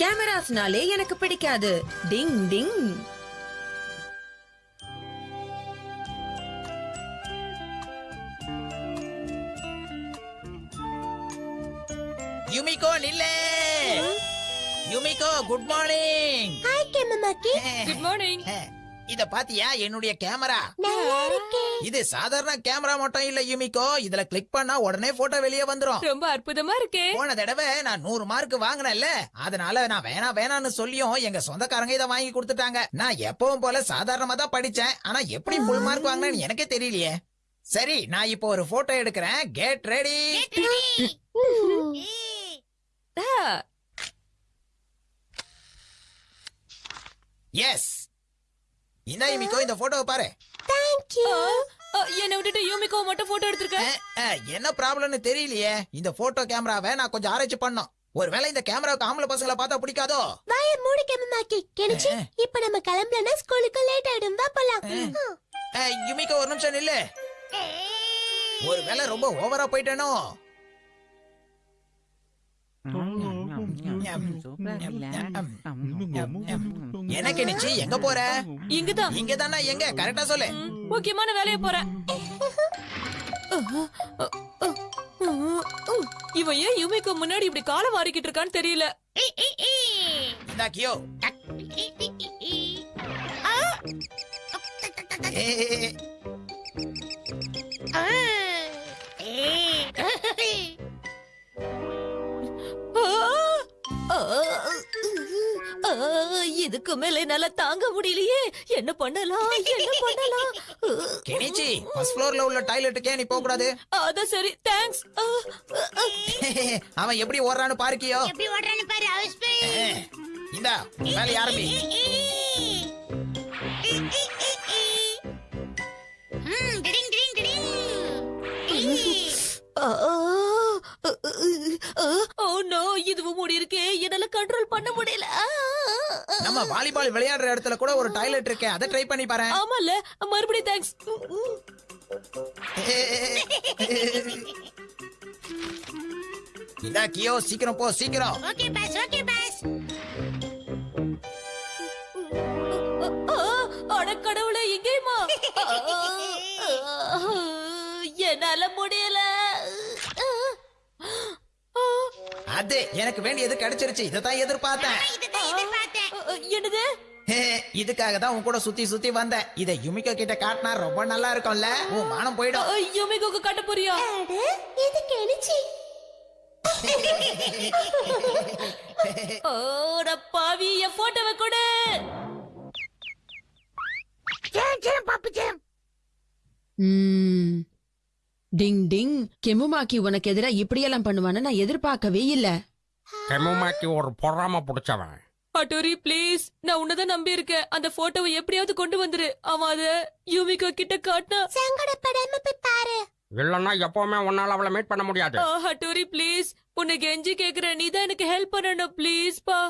கேமராஸ்னாலே எனக்கு பிடிக்காது. Ding ding. Yumiko நில்லே. Yumiko good morning. Hi கெமமாக்கி குட் மார்னிங் இத பாத்தியா? என்னுடைய கேமரா. இது சாதாரண கேமரா மட்டும் இல்ல யுமிகோ. இதுல கிளிக் பண்ணா உடனே போட்டோ வெளியே வந்துரும். ரொம்ப அற்புதமா இருக்கே. போன தடவை நான் நூறு மார்க் வாங்கினேன்ல. அதனால நான் வேணாம் வேணாம்னு சொல்லியும் எங்க சொந்தக்காரங்க இதை வாங்கி கொடுத்துட்டாங்க. நான் எப்பவும் போல சாதாரணமா தான் படிச்சேன். ஆனா எப்படி ஃபுல் மார்க் வாங்கினேன்னு எனக்கே தெரியலையே. சரி நான் இப்போ ஒரு போட்டோ எடுக்கிறேன். கெட் ரெடி எஸ் இந்த யுமிகோ இந்த போட்டோவை பாரு. தேங்க் யூ என்ன விட்டுட்டு யூமிகோ மட்டும் போட்டோ எடுத்திருக்க? என்ன ப்ராப்ளம்னு தெரியலையே. இந்த போட்டோ கேமராவை நான் கொஞ்சம் ஆராய்ச்சி பண்ணோம் ஒருவேளை இந்த கேமராவுக்கு ஆம்பளை பசங்களை பார்த்தா பிடிக்காதோ? வாய மூடு கெமமாக்கி கெனிச்சி இப்ப நம்ம கிளம்பலனா ஸ்கூலுக்கு லேட் ஆயிடும். வா போலாம். அஹ், யுமிகோ ஒரு நிமிஷம் நில்லு. ஒருவேளை ரொம்ப ஓவரா போயிட்டேனோ? எனக்கு நிச்சு எங்க போற? இங்கதான். இங்க தானே எங்க? கரெக்டா சொல்லு. முக்கியமான வேலைய போறேன். இவன் ஏன் யூமிக்கு முன்னாடி இப்படி காலை வாரிக்கிட்டு இருக்கான்னு தெரியல. இந்தா இதுக்கு மேல என்னால தாங்க முடியலையே. என்ன பண்ணலாம்? என்ன பண்ணலாம்? கெனிச்சி ஃபர்ஸ்ட் ஃப்ளோர்ல உள்ள டாய்லெட்டுக்கே நீ போக கூடாது அதான் சரி தேங்க்ஸ் அவன் எப்படி ஓடுறான்னு பாருக்கியோ. எப்படி ஓடுறான்னு பாரு ஹவுஸ் இந்தா வேலை ஆரம்பி. ஓ நோ இதுவும் மூடி இருக்கே என்னால கண்ட்ரோல் பண்ண முடியல! நம்ம வாலிபால் விளையாடுற இடத்துல கூட ஒரு டாய்லெட் இருக்கே அதை ட்ரை பண்ணி பாரு. ஆமால மறுபடியும் தேங்க்ஸ் இந்தா கியோ சீக்கிரம் போ சீக்கிரம். ஓகே பாஸ் ஓகே பாஸ் அட கடவுளே எங்கேயுமா என்னால முடியல. அது எனக்கு வேண்டியது கிடைச்சிருச்சு. இதை தான் எதிர்பார்த்தேன். என்னது? இதுக்காக தான் உன் கூட சுத்தி சுத்தி வந்தேன். இதை யுமிகோ கிட்ட காட்டினா ரொம்ப நல்லா இருக்கும்ல. உன் மானம் போயிடும். யுமிகோக்கு காட்ட போறியா இது கெனிச்சி ஓட பாவி என் போட்டோவை கொடு. ம். டிங் டிங். கெமுமாக்கி உனக்கு எதிரா இப்படியெல்லாம் பண்ணுவான்னு நான் எதிர்பார்க்கவே இல்ல. கெமுமாக்கி ஒரு பொறாம புடிச்சவன். அட்டோரி ப்ளீஸ். நான் உன்னதான் நம்பி இருக்கேன் அந்த போட்டோவை எப்படியாவது கொண்டு வந்துரு. அவன் அத யூமிகோ கிட்ட காட்டினா சங்கடப்படாம போய் பாரு. இல்லன்னா எப்பவுமே உன்னால அவளை மீட் பண்ண முடியாது. Hattori please. உன்னை கெஞ்சி கேக்குறேன் நீ தான் எனக்கு ஹெல்ப் பண்ணணும். ப்ளீஸ் பா.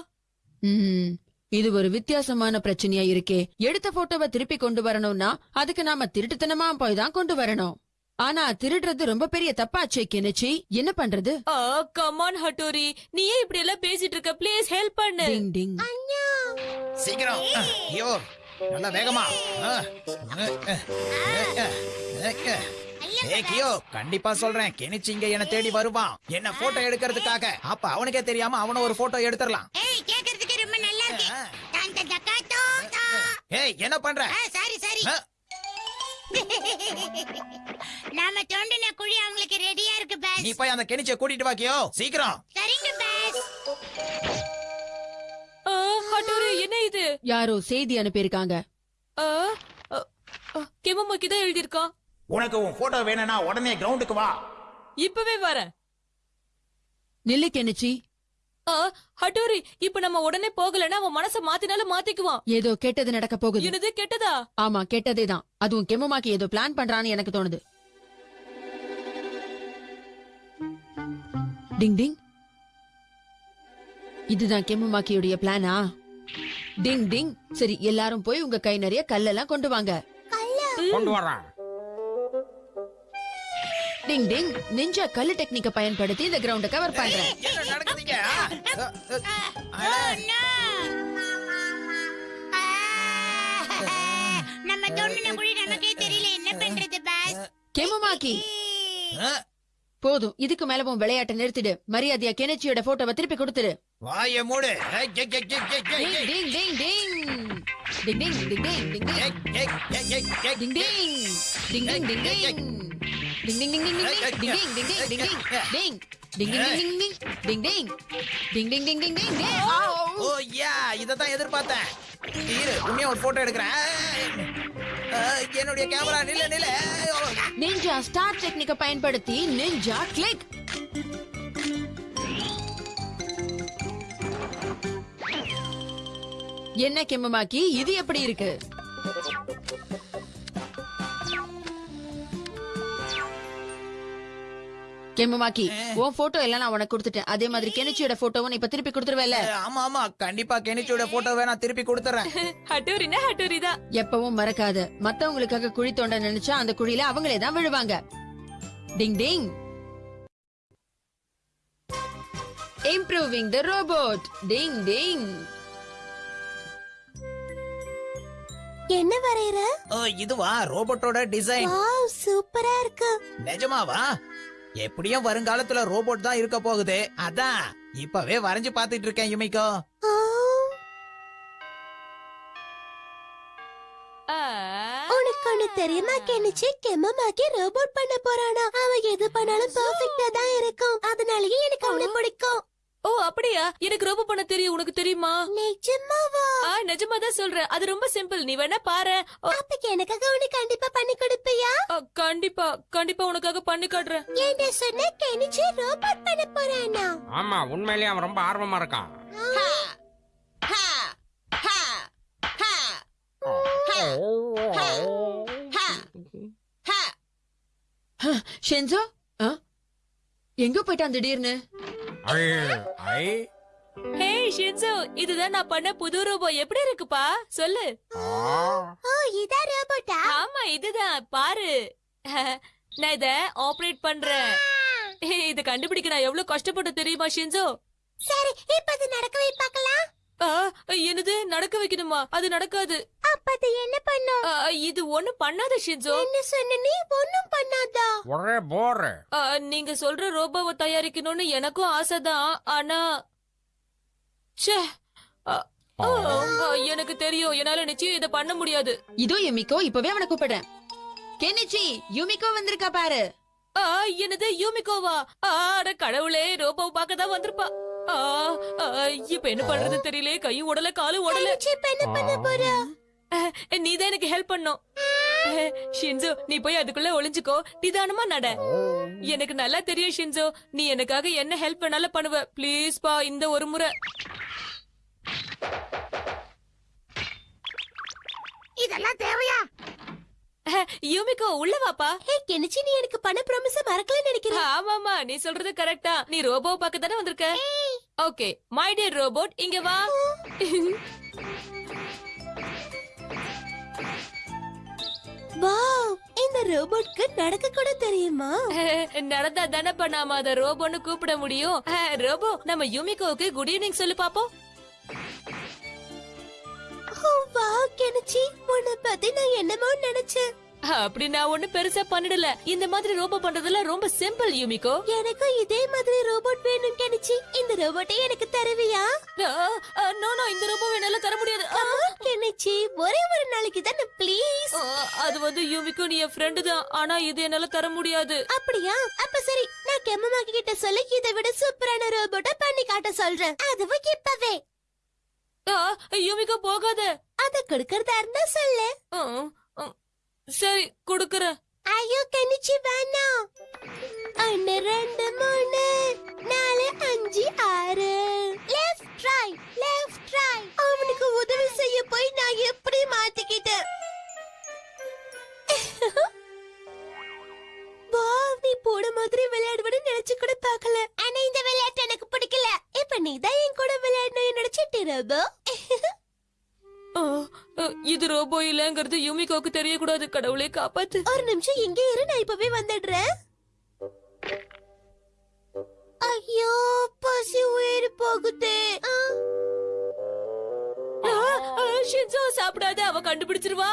இது ஒரு வித்தியாசமான பிரச்சனையா இருக்கே. எடுத்த போட்டோவை திருப்பி கொண்டு வரணும்னா அதுக்கு நாம திருட்டுத்தனமா போய் தான் கொண்டு வரணும். ஆனா திருடுறது ரொம்ப பெரிய தப்பாச்சே கெனிச்சி. என்ன பண்றது? Ah come on Hattori. நீ ஏன் இப்படி எல்லாம் பேசிட்டு இருக்க. ப்ளீஸ் ஹெல்ப் பண்ணு. டிங் டிங் சீக்கிரம். ஐயோ நல்லா வேகமா. அஹ், அஹ், அஹ், அஹ், அஹ், அஹ். ஏய் கியோ கண்டிப்பா சொல்றேன். கெனிச்சி இங்க என்ன தேடி வருவான். என்ன போட்டோ எடுக்கிறதுக்காக. அப்ப அவனுக்கே தெரியாம அவன ஒரு போட்டோ எடுத்துடலாம். ஏய் என்ன பண்ற? Sorry sorry. நாம தோண்டின குழி அவங்களுக்கு ரெடியா இருக்கு பாஸ். நீ போய் அந்த கெனிச்சிய கூட்டிட்டு வா கியோ சீக்கிரம். சரிங்க பாஸ். ஹட்டோரி என்ன இது? யாரோ செய்தி அனுப்பியிருக்காங்க. கெமமாக்கி தான் எழுதியிருக்கான் உனக்கு உன் போட்டோ வேணும்னா உடனே கிரவுண்டுக்கு வா. இப்பவே வரேன். நில்லு கெனிச்சி ஆ, ஹட்டோரி இப்ப நம்ம உடனே போகலன்னா அவன் மனச மாத்தினாலும் மாத்திக்குவான். ஏதோ கெட்டது நடக்க போகுது. என்னது கெட்டதா? ஆமா கெட்டதே தான் அதுவும் கெமுமாக்கி ஏதோ பிளான் பண்றான்னு எனக்கு தோணுது. டிங் டிங் இதுதான் கெம்முமாக்கியுடைய பிளானா டிங் டிங் சரி எல்லாரும் போய் உங்க கை நிறைய கல்லெல்லாம் கொண்டு வாங்க. கொண்டு வர்றேன். டிங் டிங் நிஞ்சா கல்லு டெக்னிக்க பயன்படுத்தி இந்த கிரவுண்ட கவர் பண்றேன். நம்ம தோண்டின மொழி நமக்கே தெரியல. என்ன பண்றது பாஸ்? கெமுமாக்கி. போதும் இதுக்கு மேல உன் விளையாட்டை நிறுத்திடு மரியாதையா கெனச்சியோட போட்டோவை திருப்பி கொடுத்துரு வாய மூடு இதான் எதிர்பார்த்தேன் இரு உண்மையா ஒரு போட்டோ எடுக்கிறேன் என்னுடைய கேமரா நில நில நிஞ்சா ஸ்டார் டெக்னிக்க பயன்படுத்தி நிஞ்சா கிளிக் என்ன கெம்மமாக்கி? இது எப்படி இருக்கு? கெம்மமாக்கி உன் போட்டோ எல்லாம் நான் உனக்கு கொடுத்துட்டேன். அதே மாதிரி கெனிச்சியோட போட்டோவும் இப்ப திருப்பி கொடுத்துருவேல ஆமா ஆமா. கண்டிப்பா கெனிச்சியோட போட்டோவை நான் திருப்பி கொடுத்துறேன். ஹட்டோரினா ஹட்டோரி தான் எப்பவும் மறக்காத. மத்தவங்களுக்காக குழி தோண்ட நினைச்சா அந்த குழியில அவங்களே தான் விழுவாங்க. Ding ding. Improving the robot ding ding. என்ன வரையற? ஓ இதுவா? ரோபோட்டோட டிசைன் வாவ் சூப்பரா இருக்கு. நிஜமாவா? எப்படியும் வருங்காலத்துல ரோபோட் தான் இருக்க போகுது. அதான் இப்பவே வரைஞ்சு பாத்துட்டு இருக்கேன் யுமிக்கோ. உனக்கு தெரியுமா கெனிச்சு கெம்மமாக்கி ரோபோட் பண்ண போறானா. அவன் எது பண்ணாலும் பெர்ஃபெக்ட்டா தான் இருக்கும். அதனாலயே எனக்கு அவனை பிடிக்கும். ஓ அப்படியா? எனக்கு ரொம்ப பண்ண தெரியும். உனக்கு தெரியுமா? நிஜமாவா? ஆ நிஜமா தான் சொல்றேன். அது ரொம்ப சிம்பிள் நீ வேணா பாரு. ஓ, அப்ப எனக்காக உனக்கு கண்டிப்பா பண்ணி கொடுப்பியா? ஆ, கண்டிப்பா. கண்டிப்பா உனக்காக பண்ணி காட்டுறேன். என்ன சொன்ன? கெனிச்சு ரோபோட் பண்ண போறானா? ஆமா உண்மையிலேயே அவன் ரொம்ப ஆர்வமா இருக்கான். ஷென்சோ? ஆ? எங்க போயிட்டான் திடீர்னு? ஹே ஷின்சோ இதுதான் நான் பண்ண புது ரோபோ எப்படி இருக்குப்பா? சொல்லு. ஆ. ஓ இதான் ரோபோட்டா ஆமா இதுதான். பாரு. நான் இத ஆபரேட் பண்றேன். இத கண்டுபிடிக்க நான் எவ்வளவு கஷ்டப்பட்டு தெரியுமா ஷின்சோ சரி இப்ப அது நடக்கவே பார்க்கலாம். ஆ, என்னது? நடக்க வைக்கணுமா? அது நடக்காது. அப்ப அது என்ன பண்ணும் இது ஒண்ணும் பண்ணாத ஷின்சோ என்ன சொன்ன? நீ ஒண்ணும் பண்ணாதா? ஒரே போர். ஆ, நீங்க சொல்ற ரோபோவை தயாரிக்கணும்னு எனக்கும் ஆசைதான். ஆனா ச்சே. ஆ, ஆ, ஆ, எனக்கு தெரியும். என்னால நிச்சயம் இத பண்ண முடியாது. இதோ யுமிக்கோ இப்பவே அவனை கூப்பிடுறேன். கெனிச்சி யுமிக்கோ வந்திருக்கா பாரு. ஆ, என்னது யூமிகோவா? ஆ, அட கடவுளே ரோபோவை பார்க்க தான் வந்திருப்பா இப்ப என்ன பண்றது தெரியல. கையும் உடல காலும் உடல இப்ப என்ன பண்ண போறா? நீ தான் எனக்கு ஹெல்ப் பண்ணும். ஷின்சோ நீ போய் அதுக்குள்ள ஒளிஞ்சுக்கோ. நிதானமா நட. எனக்கு நல்லா தெரியும் ஷின்சோ நீ எனக்காக என்ன ஹெல்ப் வேணாலும் பண்ணுவ. ப்ளீஸ் பா இந்த ஒரு முறை. இதெல்லாம் தேவையா? யூமிகோ உள்ள வாப்பா. ஹே கெனிச்சு நீ எனக்கு பண்ண ப்ராமிஸ் மறக்கல நினைக்கிறேன் ஆமாமா நீ சொல்றது கரெக்டா நீ ரோபோ பார்க்க தானே வந்திருக்க ஓகே மை டியர் ரோபோட் இங்க வா. வாவ் இந்த ரோபோட்க்கு நடக்க கூட தெரியுமா? நடந்தா தானே நாம அத ரோபோன்னு கூப்பிட முடியும். ரோபோ நம்ம யூமிகோவுக்கு குட் ஈவினிங் சொல்லு பாப்போம். வாவ் கெனிச்சு உன்னை பத்தி நான் என்னமோ நினைச்சேன். அப்படி நான் ஒண்ணு பெருசா பண்ணிடல. இந்த மாதிரி ரோபோ பண்றதுல ரொம்ப சிம்பிள் யூமிகோ. எனக்கும் இதே மாதிரி ரோபோட் வேணும் கெனிச்சு. இந்த ரோபோட்டை எனக்கு தருவியா? நோ நோ இந்த ரோபோ என்னால தர முடியாது. கெனிச்சு. ஒரே ஒரு நாளைக்கு தானே ப்ளீஸ் அது வந்து யூமிகோ நீ என் ஃப்ரெண்டு தான். ஆனா இது என்னால தர முடியாது. அப்படியா? அப்ப சரி நான் கெம்மமாக்கி கிட்ட சொல்லி இதை விட சூப்பரான ரோபோட்டை பண்ணி காட்ட சொல்றேன். அதுவும் இப்பவே. ஆ, யூமிகோ போகாத. அத கொடுக்கறதா இருந்தா சொல்லு. சரி குடுக்கறேன். ஐயோ கனிச்சி வேணாம் ஒன்னு ரெண்டு மூணு நாலு அஞ்சு ஆறு. லெஃப்ட் ரைட் லெஃப்ட் ரைட் அவனுக்கு உதவி செய்ய போய் நான் எப்படி மாட்டிக்கிட்டேன்? வாவ் நீ போன மாதிரி விளையாடுவன்னு நினைச்சு கூட பார்க்கல. ஆனா இந்த விளையாட்டு எனக்கு பிடிக்கல. இப்ப நீ தான் என் கூட விளையாடணும் நினைச்சிட்டு ரோபோ ஆ, இது ரோபோ இல்லங்கிறது யூமிகோக்கு தெரியக்கூடாது கடவுளை காப்பாத்து. ஒரு நிமிஷம் இங்கே இரு நான் இப்பவே வந்துடுறேன். ஐயோ பசி உயிர் போகுது. ஷின்சோ சாப்பிடாத அவ கண்டுபிடிச்சிருவா.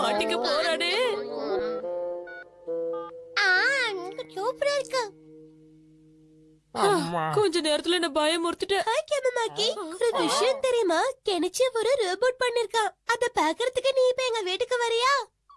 மாட்டிக்க போறானே. சூப்பரா இருக்கு. கொஞ்ச நேரத்துல என்ன பயமுறுத்திட்ட. ஹாய் கேமமாக்கி ஒரு விஷயம் தெரியுமா? கெனிச்சி ஒரு ரோபோட் பண்ணிருக்கான். அத பாக்குறதுக்கு நீ இப்ப எங்க வீட்டுக்கு வரியா?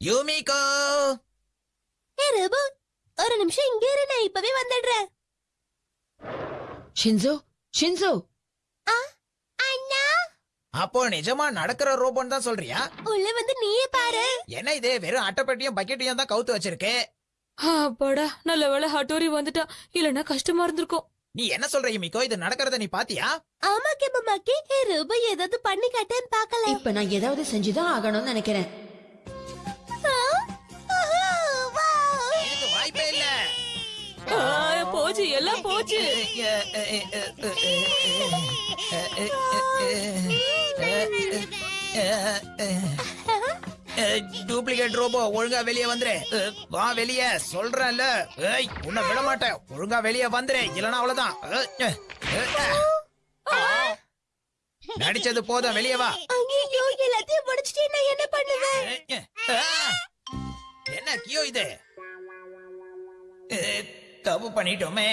யூமிகோ! ஏ ரோபோ ஒரு நிமிஷம் இங்க இரு நான் இப்பவே வந்துடுறேன். Shinzo Shinzo! அண்ணா! அப்போ நிஜமா நடக்கிற ரோபோன்னு தான் சொல்றியா? உள்ள வந்து நீயே பாரு. என்ன இது வெறும் அட்டைப்பெட்டியும் பக்கெட்டையும் தான் கவுத்து வச்சிருக்கு? அப்பாடா நல்ல வேளை ஹட்டோரி வந்துட்டா இல்லன்னா கஷ்டமா இருந்திருக்கும். நீ என்ன சொல்ற யூமிகோ? இது நடக்கிறத நீ பாத்தியா? ஆமா கேமமாக்கி ரோபோ ஏதாவது பண்ணி காட்டேன்னு பாக்கல இப்ப நான் ஏதாவது செஞ்சுதான் ஆகணும்னு நினைக்கிறேன். போச்சு எல்லாம் போச்சு. டூப்ளிகேட் ரோபோ ஒழுங்கா வெளியே வந்துரு. வா வெளியே சொல்றேன்ல. ஏய் உன்னை விட மாட்டேன். ஒழுங்கா வெளியே வந்துரு. இல்லனா அவ்வளவுதான். நடிச்சது போதும் வெளியே வா. எல்லாத்தையும் முடிச்சிட்டு நான் என்ன பண்ணுவேன். என்ன கியோ இது? தப்பு பண்ணிட்டோமே.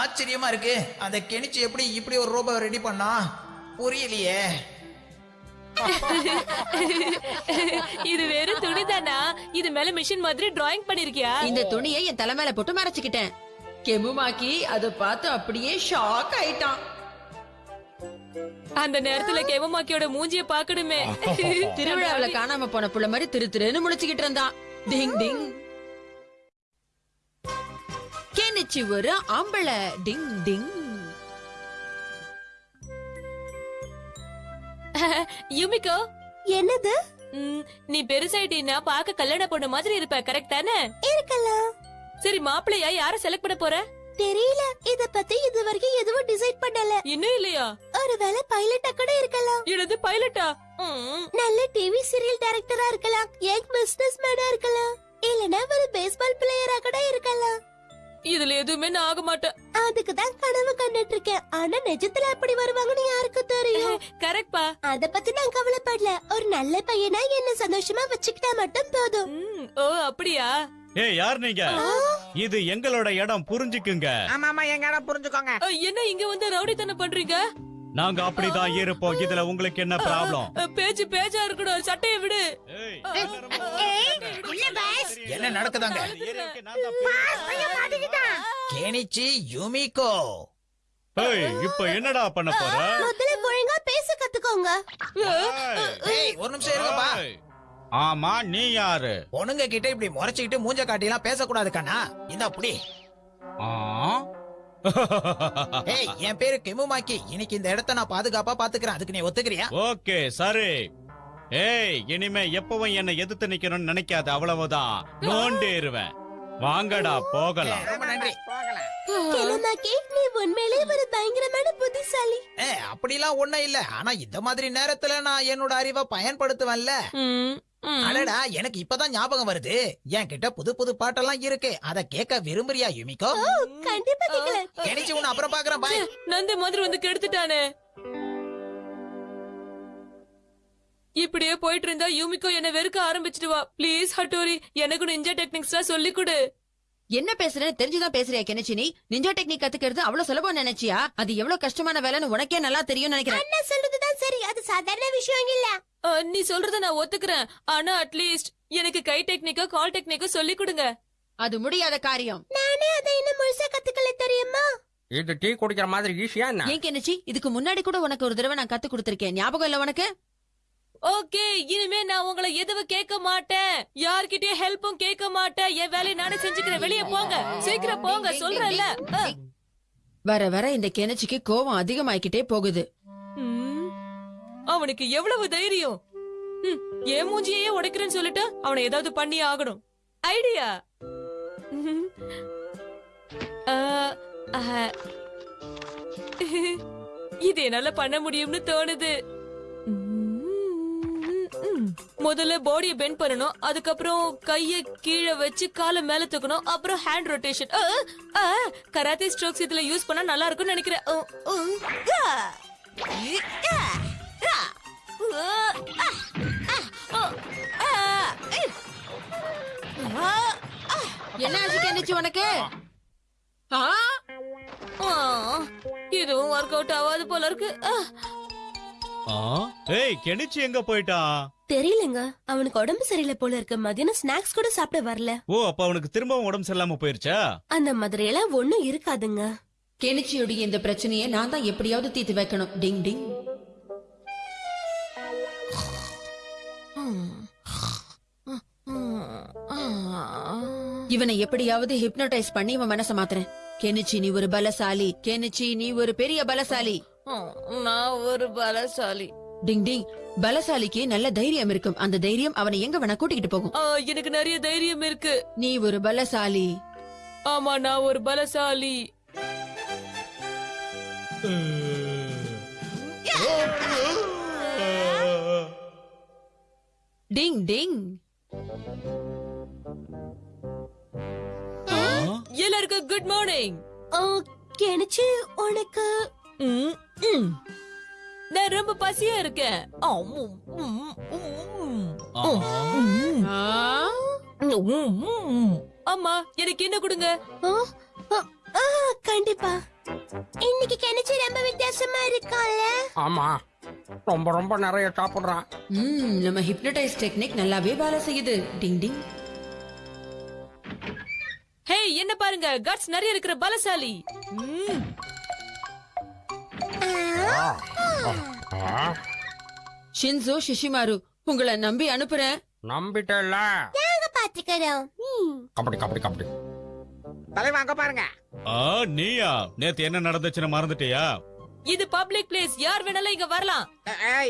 ஆச்சரியமா இருக்கு. அந்த கெனிச்சு எப்படி இப்படி ஒரு ரோபோ ரெடி பண்ணா? புரியலையே. இது வெறும் துணிதானா இது மேல மிஷின் மாதிரி டிராயிங் பண்ணிருக்கியா? இந்த துணியை என் தலை மேல போட்டு மறைச்சுக்கிட்டேன். கெமுமாக்கி அதை பார்த்து அப்படியே ஷாக் ஆயிட்டான். அந்த நேரத்துல கெமமாக்கியோட மூஞ்சிய பாக்கணுமே திருவிழாவுல காணாம போன புள்ள மாதிரி திரு திருன்னு முழிச்சுக்கிட்டு இருந்தான். டிங் டிங். கெனிச்சு ஒரு ஆம்பளை டிங் டிங். யுமிகோ. என்னது? நீ பெருசாயிட்டீன்னா பாக்க கல்யாண பொண்ணு மாதிரி இருப்ப கரெக்ட் தானே? இருக்கலாம். சரி மாப்பிள்ளையா யார செலக்ட் பண்ண போற? தெரியல. இத பத்தி இது வரைக்கும் எதுவும் டிசைட் பண்ணல. இன்னும் இல்லையா? ஒருவேளை பைலட்டா கூட இருக்கலாம். எனது பைலட்டா நல்ல டிவி சீரியல் டைரக்டரா இருக்கலாம். யங் பிசினஸ் மேனா இருக்கலாம். இல்லனா ஒரு பேஸ்பால் பிளேயரா கூட இருக்கலாம். இதுல எதுவுமே நான் ஆக மாட்டேன். அதுக்கு தான் கனவு கண்டுட்டு இருக்கேன் ஆனா நிஜத்துல அப்படி வருவாங்கன்னு யாருக்கு தெரியும். கரெக்ட் பா அத பத்தி நான் கவலைப்படல. ஒரு நல்ல பையனா என்ன சந்தோஷமா வச்சுக்கிட்டா மட்டும் போதும். ம், ஓ அப்படியா? ஏய் யார் நீங்க? இது எங்களோட இடம். புரிஞ்சுக்குங்க. ஆமா ஆமா எங்க இடம் புரிஞ்சுக்கோங்க. என்ன இங்க வந்து ரவுடித்தனம் பண்றீங்க? நாங்க அப்படிதான் இருப்போம் இதுல உங்களுக்கு என்ன ப்ராப்ளம் பேச்சு பேச்சா இருக்கணும். சட்டையை விடு. என்ன நடக்குதாங்க? கெனிச்சி யூமிகோ ஏய் இப்போ என்னடா பண்ண போற? முதல்ல ஒழுங்கா பேச கத்துக்கோங்க. ஏய் ஒரு நிமிஷம் இருங்கப்பா. ஆமா நீ யாரு? பொண்ணுங்க கிட்ட இப்படி முறைச்சுக்கிட்டு மூஞ்ச காட்டிலாம் பேசக்கூடாது கண்ணா. இந்த அப்படி ஆ? ஏய் என் பேரு கெமுமாக்கி இன்னைக்கு இந்த இடத்த நான் பாதுகாப்பா பாத்துக்கிறேன். அதுக்கு நீ ஒத்துக்கிறியா? ஓகே சரி. ஏய் இனிமே எப்பவும் என்ன எதிர்த்து நிக்கணும்னு நினைக்காத அவ்வளவுதான். நோண்டிருவேன். வாங்கடா போகலாம். ரொம்ப நன்றி. கிளமாக்கி நீ உண்மையிலேயே ஒரு பயங்கரமான புத்திசாலி. ஏ அப்படிலாம் ஒண்ணும் இல்ல. ஆனா இந்த மாதிரி நேரத்துல நான் என்னோட அறிவை பயன்படுத்துவேன்ல. அடடா எனக்கு இப்பதான் ஞாபகம் வருது. என்கிட்ட புது புது பாட்டெல்லாம் இருக்கு. அத கேட்க விரும்புறியா யுமிகோ? கண்டிப்பா கேக்கல கெனிச்சு உன்னை அப்புறம் பாக்குறேன் பாய் நந்தி மாதிரி வந்து கெடுத்துட்டானே. இப்படியே போயிட்டு இருந்தா யூமிகோ என்ன வெறுக்க ஆரம்பிச்சிடுவா. ப்ளீஸ் ஹட்டோரி எனக்கு நிஞ்சா டெக்னிக்ஸ்லாம் சொல்லி கொடு என்ன பேசுறேன்னு தெரிஞ்சுதான் பேசுறியா கெனிச்சி நீ நிஞ்சா டெக்னிக் கத்துக்கிறது அவ்வளவு சுலபம் நினைச்சியா? அது எவ்வளவு கஷ்டமான வேலைன்னு உனக்கே நல்லா தெரியும் நினைக்கிறேன். அண்ணா சொல்றதுதான் சரி. அது சாதாரண விஷயம் இல்ல. நீ சொல்றத நான் ஒத்துக்கிறேன். ஆனா அட்லீஸ்ட் எனக்கு கை டெக்னிக்கோ கால் டெக்னிக்கோ சொல்லி கொடுங்க. அது முடியாத காரியம். நானே அதை இன்னும் முழுசா கத்துக்கல தெரியுமா? இது டீ குடிக்கிற மாதிரி ஈஸியா என்ன? ஏன் கெனிச்சி? இதுக்கு முன்னாடி கூட உனக்கு ஒரு தடவை நான் கத்து கொடுத்திருக்கேன். ஞாபகம் இல்ல உனக்கு? ஓகே இனிமே நான் உங்களை எதுவும் கேட்க மாட்டேன். யார்கிட்டயும் ஹெல்ப்பும் கேட்க மாட்டேன். என் வேலையை நானே செஞ்சுக்கிறேன். வெளியே போங்க. சீக்கிரம் போங்க. சொல்றேன்ல. வர வர இந்த கெனிச்சிக்கு கோவம் அதிகமாயிக்கிட்டே போகுது. அவனுக்கு எவ்வளவு தைரியம்? ம், என் மூஞ்சியே உடைக்கிறேன்னு சொல்லிட்டு அவனை ஏதாவது பண்ணி ஆகணும். ஐடியா? இது என்னால பண்ண முடியும்னு தோணுது. முதல்ல பாடியை பெண்ட் பண்ணணும். அதுக்கப்புறம் கைய கீழே வச்சு காலை மேல தூக்கணும். அப்புறம் ஹேண்ட் ரொட்டேஷன் கராத்தே ஸ்ட்ரோக்ஸ் இதுல யூஸ் பண்ணா நல்லா இருக்கும்னு நினைக்கிறேன். என்ன ஆச்சு கெனிச்சி உனக்கு? ஆ? ஆ. இதுவும் ஒர்க் அவுட் ஆகாது போல இருக்கு? ஏய் கெனிச்சி எங்க போயிட்டான் தெரியலங்க. அவனுக்கு உடம்பு சரியில்லை போல இருக்கு. மதியானம் ஸ்நாக்ஸ் கூட சாப்பிட வரல. ஓ அப்ப அவனுக்கு திரும்பவும் உடம்பு சரியில்லாம போயிருச்சா? அந்த மாதிரி எல்லாம் ஒண்ணும் இருக்காதுங்க. கெனிச்சியுடைய இந்த பிரச்சனையை நான் தான் எப்படியாவது தீர்த்து வைக்கணும். டிங் டிங். இவனை எப்படியாவது ஹிப்னோடைஸ் பண்ணி இவன் மனச மாத்துறேன். கெனிச்சி நீ ஒரு பலசாலி. கெனிச்சி நீ ஒரு பெரிய பலசாலி. நான் ஒரு பலசாலி. டிங் டிங். பலசாலிக்கு நல்ல தைரியம் இருக்கும். அந்த தைரியம் அவனை எங்க வேணா கூட்டிக்கிட்டு போகும். எனக்கு நிறைய தைரியம் இருக்கு. நீ ஒரு பலசாலி. ஆமா நான் ஒரு பலசாலி. டிங் டிங் எல்லாருக்கும் குட் மார்னிங் கெனிச்சு உனக்கு. நான் ரொம்ப பசியா இருக்கேன். ஆம், உம், உம், ஆ. ஆ? உம், உம். அம்மா எனக்கு என்ன கொடுங்க? கண்டிப்பா. இன்னைக்கு கெனிச்சு ரொம்ப வித்தியாசமா இருக்கான்ல ஆமா. ரொம்ப ரொம்ப நிறைய சாப்பிடுறான் ம், நம்ம ஹிப்னடைஸ் டெக்னிக் நல்லாவே வேலை செய்யுது. டிங் டிங். ஹே என்ன பாருங்க? கட்ஸ் நிறைய இருக்கிற பலசாலி. ம். ஷின்சோ ஷிஷிமாரு உங்களை நம்பி அனுப்புறேன். நம்பிட்டல நாங்க பாத்துக்கிறோம். ம். கபடி கபடி கபடி. தலைவா அங்க பாருங்க. ஆ, நீயா? நேத்து என்ன நடந்துச்சுன்னு மறந்துட்டியா? இது பப்ளிக் பிளேஸ் யார் வேணாலும் இங்க வரலாம்.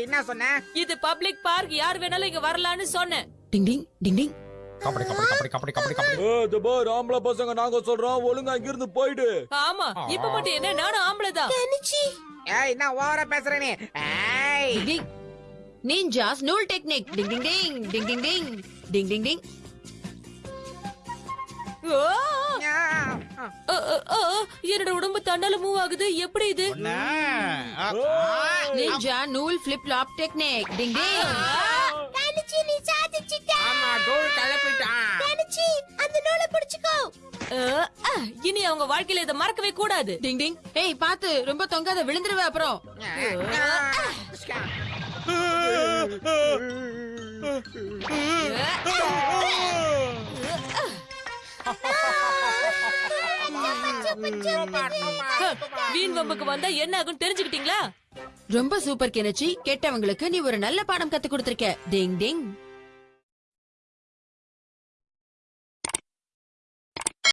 என்ன சொன்ன? இது பப்ளிக் பார்க் யார் வேணாலும் இங்க வரலாம்னு சொன்னேன். டிங் டிங் டிங் டிங். கபடி கபடி கபடி கபடி கபடி கபடி. ஆம்பளை பசங்க நாங்க சொல்றோம் ஒழுங்கா இங்கிருந்து போயிடு. ஆமா இப்ப மட்டும் என்ன நானும் ஆம்பளை தான். கெனிச்சி ஏய் என்ன ஓவரா பேசுற நீ? ஏய். நீஞ்சாஸ் நூல் டெக்னிக் டிங் டிங். டிங் டிங் டிங். என்னோட உடம்பு தன்னால மூவ் ஆகுது. எப்படி இது. ஆ, ஆ. நிஞ்சா நூல் flip flop technique ding ding. Kenichi நீ சாதிச்சிட்ட. ஆமா தூள் கிளப்பிட்டான் கெனிச்சி அந்த நூலை பிடிச்சுக்கோ. இனி அவங்க வாழ்க்கையில இதை மறக்கவே கூடாது. டிங் டிங். ஏய் பாத்து ரொம்ப தொங்காத விழுந்துருவ அப்புறம். ஹ, வீண் வம்புக்கு வந்தா என்ன ஆகும் தெரிஞ்சுக்கிட்டீங்களா? ரொம்ப சூப்பர் கெனச்சி. கெட்டவங்களுக்கு நீ ஒரு நல்ல பாடம் கத்து கொடுத்திருக்க. டிங் டிங்.